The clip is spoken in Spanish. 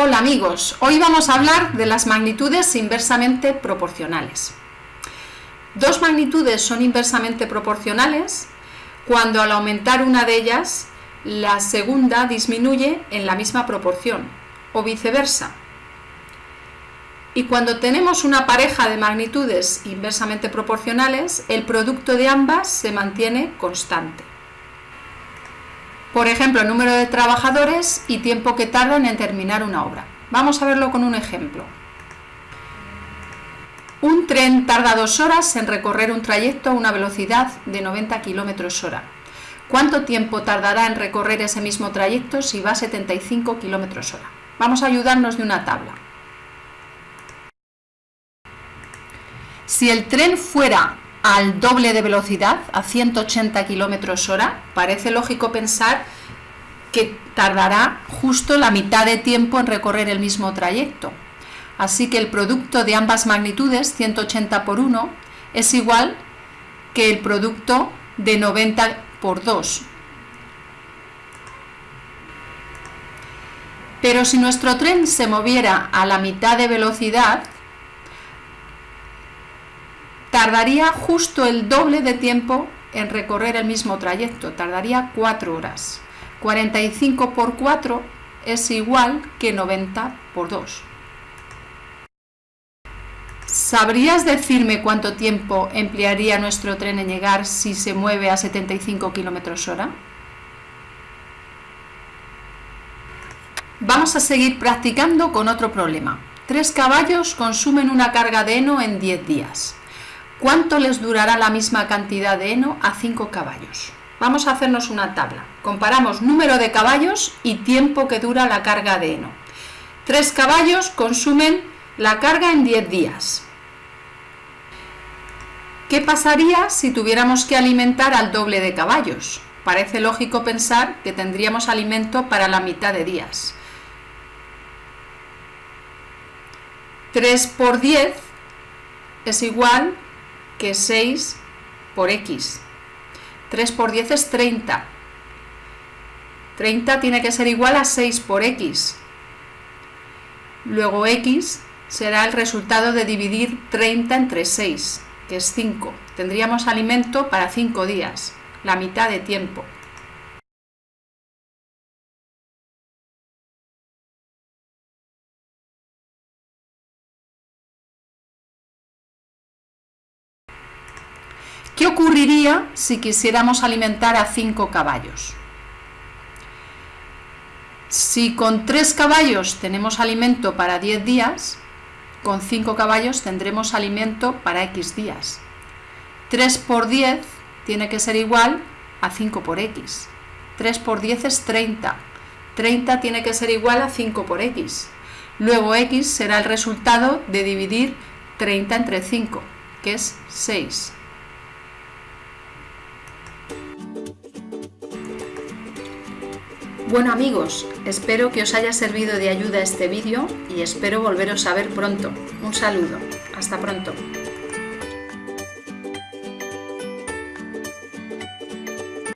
Hola amigos, hoy vamos a hablar de las magnitudes inversamente proporcionales. Dos magnitudes son inversamente proporcionales cuando al aumentar una de ellas, la segunda disminuye en la misma proporción, o viceversa. Y cuando tenemos una pareja de magnitudes inversamente proporcionales, el producto de ambas se mantiene constante. Por ejemplo, número de trabajadores y tiempo que tardan en terminar una obra. Vamos a verlo con un ejemplo. Un tren tarda dos horas en recorrer un trayecto a una velocidad de 90 km hora. ¿Cuánto tiempo tardará en recorrer ese mismo trayecto si va a 75 km hora? Vamos a ayudarnos de una tabla. Si el tren fuera al doble de velocidad, a 180 km hora, parece lógico pensar que tardará justo la mitad de tiempo en recorrer el mismo trayecto. Así que el producto de ambas magnitudes, 180 por 1, es igual que el producto de 90 por 2. Pero si nuestro tren se moviera a la mitad de velocidad, tardaría justo el doble de tiempo en recorrer el mismo trayecto, tardaría 4 horas. 45 por 4 es igual que 90 por 2. ¿Sabrías decirme cuánto tiempo emplearía nuestro tren en llegar si se mueve a 75 km hora? Vamos a seguir practicando con otro problema. Tres caballos consumen una carga de heno en 10 días. ¿Cuánto les durará la misma cantidad de heno a 5 caballos? Vamos a hacernos una tabla. Comparamos número de caballos y tiempo que dura la carga de heno. Tres caballos consumen la carga en 10 días. ¿Qué pasaría si tuviéramos que alimentar al doble de caballos? Parece lógico pensar que tendríamos alimento para la mitad de días. 3 por 10 es igual que 6 por x. 3 por 10 es 30. 30 tiene que ser igual a 6 por x. Luego x será el resultado de dividir 30 entre 6, que es 5. Tendríamos alimento para 5 días, la mitad de tiempo. ¿Qué ocurriría si quisiéramos alimentar a 5 caballos? Si con 3 caballos tenemos alimento para 10 días, con 5 caballos tendremos alimento para X días. 3 por 10 tiene que ser igual a 5 por X. 3 por 10 es 30. 30 tiene que ser igual a 5 por X. Luego X será el resultado de dividir 30 entre 5, que es 6. Bueno amigos, espero que os haya servido de ayuda este vídeo y espero volveros a ver pronto. Un saludo, hasta pronto.